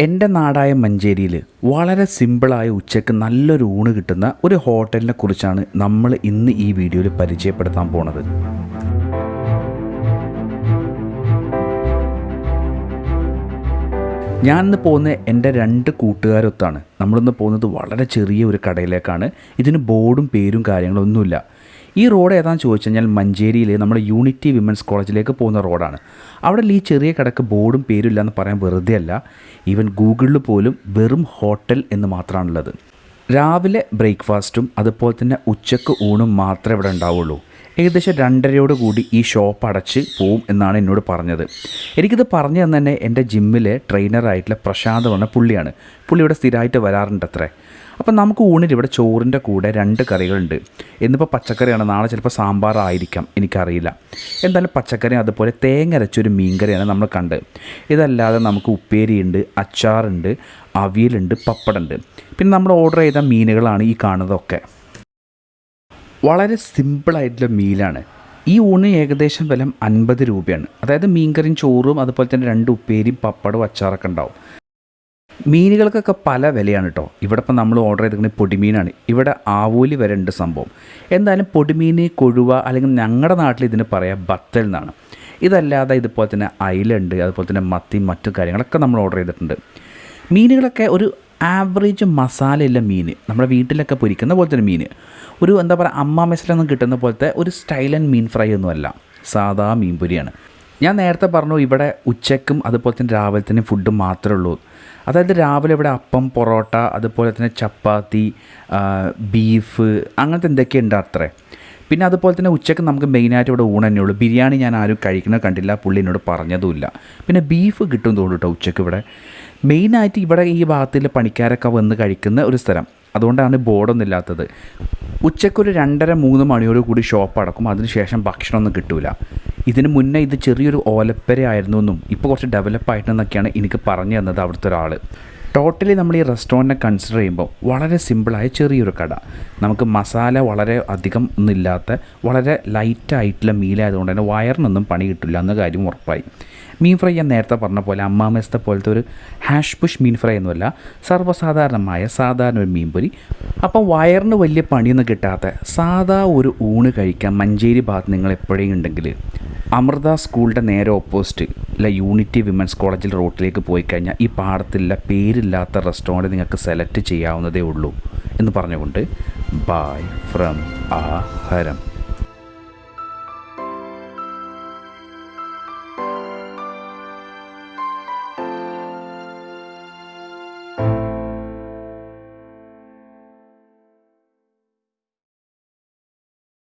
എന്റെ നാടായ മഞ്ചേരിയിൽ വളരെ സിമ്പിളായ ഉച്ചയ്ക്ക് നല്ലൊരു ഊണ് കിട്ടുന്ന ഒരു ഹോട്ടലിനെ കുറിച്ചാണ് നമ്മൾ ഇന്ന് ഈ വീഡിയോയിൽ പരിചയപ്പെടുത്താൻ പോണത്. ഞാനിന്ന് പോകുന്ന എന്റെ രണ്ട് കൂട്ടുകാരൊത്താണ്. നമ്മളിന്ന് പോകുന്നത് വളരെ ചെറിയ ഒരു കടയിലേക്കാണ്. ഇതിന് ബോർഡും പേരും കാര്യങ്ങളൊന്നുമില്ല. ഈ റോഡ് ഏതാണെന്ന് ചോദിച്ചു കഴിഞ്ഞാൽ മഞ്ചേരിയിലെ നമ്മുടെ യൂണിറ്റി വിമൻസ് കോളേജിലേക്ക് പോകുന്ന റോഡാണ്. അവിടെ ഈ ചെറിയ കടക്ക് ബോർഡും പേരുമില്ല എന്ന് പറയാൻ വെറുതെ അല്ല ഈവൻ ഗൂഗിളിൽ പോലും വെറും ഹോട്ടൽ എന്ന് മാത്രമാണുള്ളത്. രാവിലെ ബ്രേക്ക്ഫാസ്റ്റും അതുപോലെ തന്നെ ഉച്ചയ്ക്ക് ഊണും മാത്രമേ ഇവിടെ ഉണ്ടാവുള്ളൂ. ഏകദേശം രണ്ടരയോട് കൂടി ഈ ഷോപ്പ് അടച്ച് പോവും എന്നാണ് എന്നോട് പറഞ്ഞത്. എനിക്കിത് പറഞ്ഞു തന്നെ തന്നെ എന്റെ ജിമ്മിലെ ട്രെയിനറായിട്ടുള്ള പ്രശാന്ത് പറഞ്ഞ പുള്ളിയാണ്. പുള്ളി ഇവിടെ സ്ഥിരമായിട്ട് വരാറുണ്ട് അത്രേ അപ്പം നമുക്ക് ഊണിൽ ഇവിടെ ചോറിന്റെ കൂടെ രണ്ട് കറികളുണ്ട്. ഇന്നിപ്പോൾ പച്ചക്കറിയാണ് നാളെ ചിലപ്പോൾ സാമ്പാർ സാമ്പാറായിരിക്കാം എനിക്കറിയില്ല. എന്തായാലും പച്ചക്കറി അതുപോലെ തേങ്ങ അരച്ചൊരു മീൻകറിയാണ് നമ്മൾ കണ്ടത് ഇതല്ലാതെ നമുക്ക് ഉപ്പേരിയുണ്ട് അച്ചാറുണ്ട് അവിയലുണ്ട് പപ്പടുണ്ട് പിന്നെ നമ്മൾ ഓർഡർ ചെയ്ത മീനുകളാണ് ഈ കാണുന്നതൊക്കെ. വളരെ സിമ്പിളായിട്ടുള്ള മീലാണ്. ഈ ഊണ് ഏകദേശം വില അൻപത് രൂപയാണ്. അതായത് മീൻകറിയും ചോറും അതുപോലെ തന്നെ രണ്ട് ഉപ്പേരിയും പപ്പടവും അച്ചാറൊക്കെ ഉണ്ടാവും. മീനുകൾക്കൊക്കെ പല വിലയാണ് കേട്ടോ ഇവിടെ ഇപ്പം നമ്മൾ ഓർഡർ ചെയ്തിരിക്കുന്നത് പൊടിമീനാണ്. ഇവിടെ ആവൂലി വരെ ഉണ്ട് സംഭവം. എന്തായാലും പൊടിമീൻ കൊഴുവ അല്ലെങ്കിൽ ഞങ്ങളുടെ നാട്ടിൽ ഇതിന് പറയാം ബത്തൽ എന്നാണ്. ഇതല്ലാതെ ഇതുപോലെ തന്നെ അയിലുണ്ട് അതുപോലെ തന്നെ മത്തി മറ്റു കാര്യങ്ങളൊക്കെ നമ്മൾ ഓർഡർ ചെയ്തിട്ടുണ്ട്. മീനുകളൊക്കെ ഒരു ആവറേജ് മസാലയുള്ള മീൻ നമ്മുടെ വീട്ടിലൊക്കെ പൊരിക്കുന്ന പോലത്തെ ഒരു മീൻ ഒരു എന്താ പറയുക അമ്മ മെസ്സിലൊന്നും കിട്ടുന്ന പോലത്തെ ഒരു സ്റ്റൈലൻ മീൻ ഫ്രൈ ഒന്നുമല്ല സാധാ മീൻ പൊരിയാണ്. ഞാൻ നേരത്തെ പറഞ്ഞു ഇവിടെ ഉച്ചയ്ക്കും അതുപോലെ തന്നെ രാവിലെ തന്നെ ഫുഡ് മാത്രമേ ഉള്ളൂ. അതായത് രാവിലെ ഇവിടെ അപ്പം പൊറോട്ട അതുപോലെ തന്നെ ചപ്പാത്തി ബീഫ് അങ്ങനത്തെ എന്തൊക്കെ ഉണ്ട് അത്രേ? പിന്നെ അതുപോലെ തന്നെ ഉച്ചയ്ക്ക് നമുക്ക് മെയിനായിട്ട് ഇവിടെ ഊണ് തന്നെ ഉള്ളൂ ബിരിയാണി ഞാൻ ആരും കഴിക്കുന്നത് കണ്ടില്ല പുള്ളി എന്നോട് പറഞ്ഞതുമില്ല. പിന്നെ ബീഫ് കിട്ടും തോന്നുന്നു ഉച്ചയ്ക്ക് ഇവിടെ. മെയിനായിട്ട് ഇവിടെ ഈ ഭാഗത്തിൽ പണിക്കാരൊക്കെ വന്ന് കഴിക്കുന്ന ഒരു സ്ഥലം. അതുകൊണ്ടാണ് ബോർഡൊന്നും ഇല്ലാത്തത്. ഉച്ചയ്ക്കൊരു രണ്ടര മൂന്ന് മണിയോട് കൂടി ഷോപ്പ് അടക്കും. അതിനുശേഷം ഭക്ഷണമൊന്നും കിട്ടൂല. ഇതിന് മുന്നേ ഇത് ചെറിയൊരു ഓലപ്പര ആയിരുന്നു എന്നും ഇപ്പോൾ കുറച്ച് ഡെവലപ്പ് ആയിട്ടെന്നൊക്കെയാണ് എനിക്ക് പറഞ്ഞു തന്നത് അവിടുത്തെ ഒരാൾ ടോട്ടലി നമ്മൾ ഈ റെസ്റ്റോറന്റിനെ കൺസിഡർ ചെയ്യുമ്പോൾ വളരെ സിമ്പിളായ ചെറിയൊരു കട. നമുക്ക് മസാല വളരെ അധികം ഒന്നുമില്ലാത്ത വളരെ ലൈറ്റായിട്ടുള്ള മീലായതുകൊണ്ട് തന്നെ വയറിനൊന്നും പണി കിട്ടില്ല എന്ന കാര്യം ഉറപ്പായി. മീൻ ഫ്രൈ ഞാൻ നേരത്തെ പറഞ്ഞ പോലെ അമ്മാമേസത്തെ പോലത്തെ ഒരു ഹാഷ് പുഷ് മീൻ ഫ്രൈ ഒന്നുമല്ല സർവസാധാരണമായ സാധാരണ ഒരു മീൻപൊരി അപ്പം വയറിന് വലിയ പണിയൊന്നും കിട്ടാത്ത സാധാ ഒരു ഊണ് കഴിക്കാൻ മഞ്ചേരി ഭാഗത്ത് നിങ്ങൾ എപ്പോഴേ ഉണ്ടെങ്കിൽ അമൃത സ്കൂളിന്റെ നേരെ ഓപ്പോസിറ്റ് അല്ല യൂണിറ്റി വിമൻസ് കോളേജിൽ റോട്ടിലേക്ക് പോയി കഴിഞ്ഞാൽ ഈ പാടത്തിലുള്ള പേരില്ലാത്ത റെസ്റ്റോറന്റ് നിങ്ങൾക്ക് സെലക്ട് ചെയ്യാവുന്നതേ ഉള്ളൂ എന്ന് പറഞ്ഞുകൊണ്ട് ബായ് ഫ്രം ആ ഹരം